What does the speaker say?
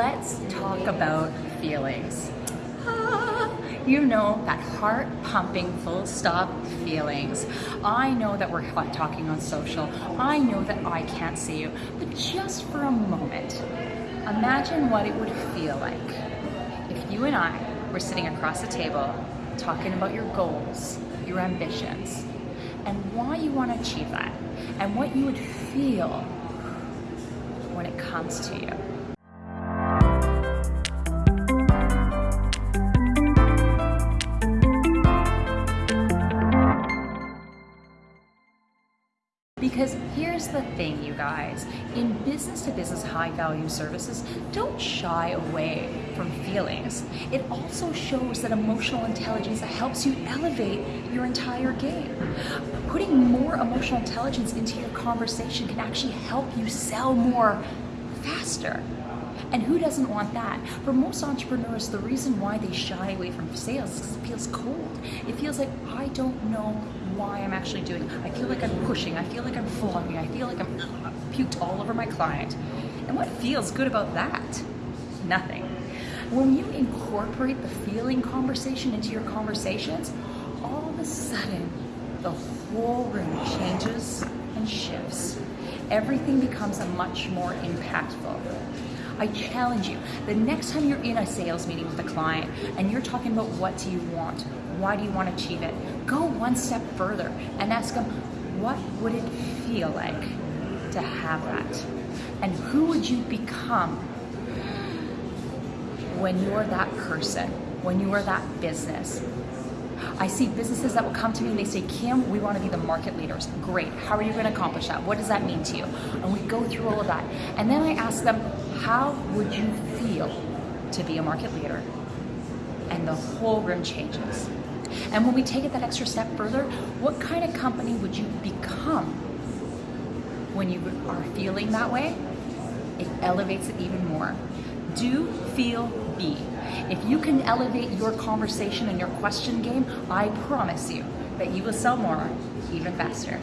let's talk about feelings. Ah, you know, that heart pumping, full stop feelings. I know that we're talking on social. I know that I can't see you. But just for a moment, imagine what it would feel like if you and I were sitting across the table talking about your goals, your ambitions, and why you want to achieve that, and what you would feel when it comes to you. Because here's the thing, you guys. In business to business high value services, don't shy away from feelings. It also shows that emotional intelligence helps you elevate your entire game. Putting more emotional intelligence into your conversation can actually help you sell more faster. And who doesn't want that? For most entrepreneurs, the reason why they shy away from sales is because it feels cold. It feels like, I don't know why I'm actually doing. I feel like I'm pushing. I feel like I'm flogging. I feel like I'm puked all over my client. And what feels good about that? Nothing. When you incorporate the feeling conversation into your conversations, all of a sudden, the whole room changes and shifts. Everything becomes a much more impactful. I challenge you, the next time you're in a sales meeting with a client and you're talking about what do you want, why do you want to achieve it, go one step further and ask them, what would it feel like to have that? And who would you become when you're that person, when you are that business? I see businesses that will come to me and they say, Kim, we want to be the market leaders. Great. How are you going to accomplish that? What does that mean to you? And we go through all of that. And then I ask them, how would you feel to be a market leader? And the whole room changes. And when we take it that extra step further, what kind of company would you become when you are feeling that way? It elevates it even more. Do, feel, be. If you can elevate your conversation and your question game, I promise you that you will sell more even faster.